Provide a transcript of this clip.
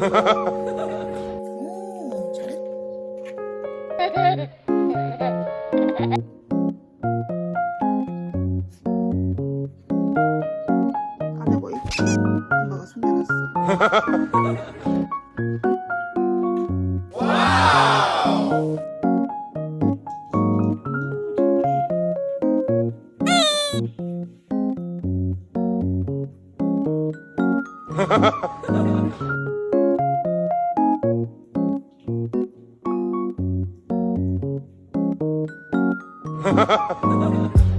Wow! 안에 뭐 있고 엄마가 숨겨놨어 Ha ha ha! Ha ha ha ha ha!